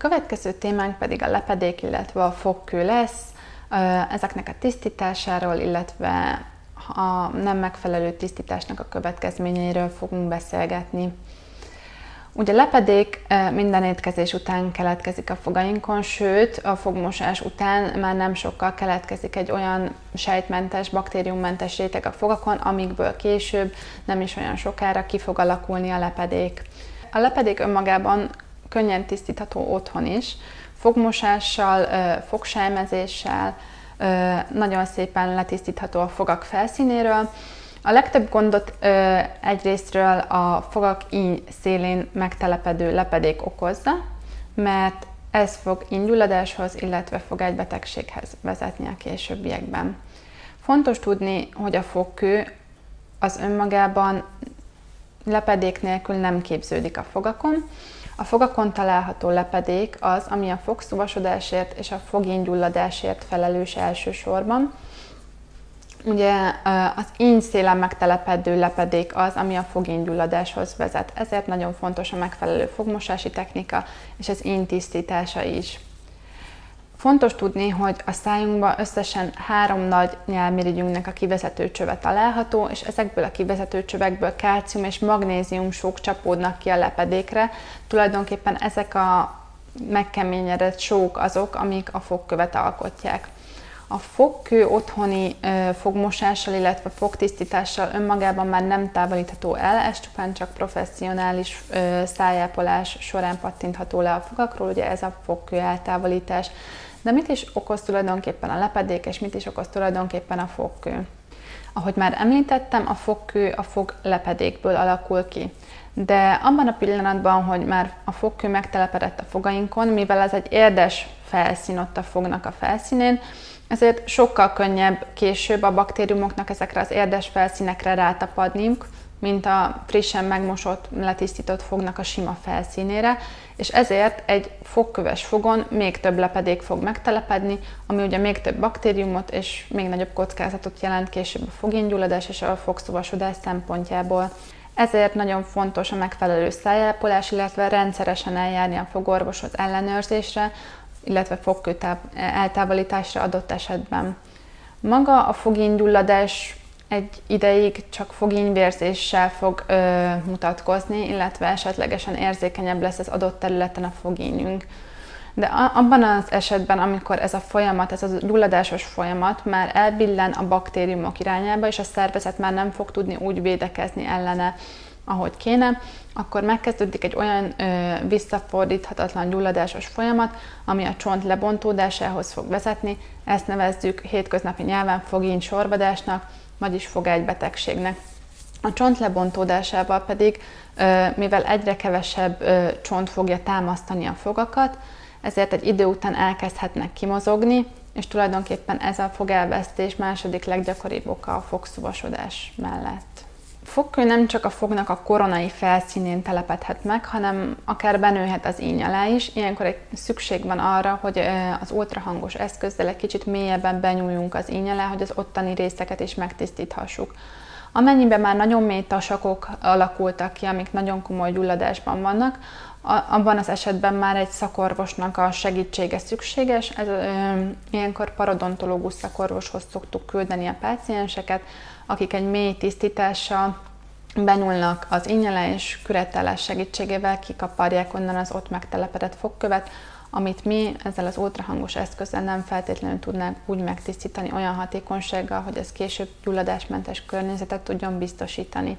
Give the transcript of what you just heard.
Következő témánk pedig a lepedék, illetve a fogkő lesz. Ezeknek a tisztításáról, illetve a nem megfelelő tisztításnak a következményeiről fogunk beszélgetni. Ugye lepedék minden étkezés után keletkezik a fogainkon, sőt a fogmosás után már nem sokkal keletkezik egy olyan sejtmentes, baktériummentes réteg a fogakon, amikből később nem is olyan sokára ki fog alakulni a lepedék. A lepedék önmagában könnyen tisztítható otthon is, fogmosással, fogsájmezéssel, nagyon szépen letisztítható a fogak felszínéről, a legtöbb gondot ö, egyrésztről a fogak íny szélén megtelepedő lepedék okozza, mert ez fog ínygyulladáshoz, illetve fogegybetegséghez vezetni a későbbiekben. Fontos tudni, hogy a fogkő az önmagában lepedék nélkül nem képződik a fogakon. A fogakon található lepedék az, ami a fogszuvasodásért és a fogíngyulladásért felelős elsősorban, Ugye az szélen megtelepedő lepedék az, ami a fogénygyulladáshoz vezet. Ezért nagyon fontos a megfelelő fogmosási technika és az íny tisztítása is. Fontos tudni, hogy a szájunkban összesen három nagy nyelmirigyünknek a kivezető csöve található, és ezekből a kivezető csövekből kálcium és magnézium sók csapódnak ki a lepedékre. Tulajdonképpen ezek a megkeményedett sók azok, amik a fogkövet alkotják. A fogkő otthoni fogmosással, illetve fogtisztítással önmagában már nem távolítható el, ez csupán csak professzionális szájápolás során pattintható le a fogakról, ugye ez a fogkő eltávolítás. De mit is okoz tulajdonképpen a lepedék, és mit is okoz tulajdonképpen a fogkő? Ahogy már említettem, a fogkő a fog lepedékből alakul ki. De abban a pillanatban, hogy már a fogkő megtelepedett a fogainkon, mivel ez egy érdes felszín ott a fognak a felszínén, ezért sokkal könnyebb később a baktériumoknak ezekre az érdes felszínekre rátapadniuk, mint a frissen megmosott, letisztított fognak a sima felszínére, és ezért egy fogköves fogon még több lepedék fog megtelepedni, ami ugye még több baktériumot és még nagyobb kockázatot jelent később a fogéngyulladás és a fogszuvasodás szempontjából. Ezért nagyon fontos a megfelelő szájápolás, illetve rendszeresen eljárni a fogorvoshoz ellenőrzésre, illetve fogkő eltávolításra adott esetben. Maga a fogénygyulladás egy ideig csak fogényvérzéssel fog ö, mutatkozni, illetve esetlegesen érzékenyebb lesz az adott területen a fogényünk. De abban az esetben, amikor ez a folyamat, ez a gyulladásos folyamat már elbillen a baktériumok irányába, és a szervezet már nem fog tudni úgy védekezni ellene, ahogy kéne, akkor megkezdődik egy olyan ö, visszafordíthatatlan gyulladásos folyamat, ami a csont lebontódásához fog vezetni. Ezt nevezzük hétköznapi nyelven fogény sorvadásnak, vagyis fogegybetegségnek. A csont lebontódásával pedig, ö, mivel egyre kevesebb ö, csont fogja támasztani a fogakat, ezért egy idő után elkezdhetnek kimozogni, és tulajdonképpen ez a fogelvesztés második leggyakoribb oka a fogszuvasodás mellett fogkő nem csak a fognak a koronai felszínén telepedhet meg, hanem akár benőhet az íny alá is. Ilyenkor egy szükség van arra, hogy az ultrahangos eszközzel egy kicsit mélyebben benyúljunk az íny alá, hogy az ottani részeket is megtisztíthassuk. Amennyiben már nagyon mély tasakok alakultak ki, amik nagyon komoly gyulladásban vannak, abban az esetben már egy szakorvosnak a segítsége szükséges. Ez, ö, ilyenkor parodontológus szakorvoshoz szoktuk küldeni a pácienseket, akik egy mély tisztítással benyúlnak az ínyele és küretállás segítségével kikaparják onnan az ott megtelepedett fogkövet, amit mi ezzel az ultrahangos eszközzel nem feltétlenül tudnánk úgy megtisztítani olyan hatékonysággal, hogy ez később gyulladásmentes környezetet tudjon biztosítani.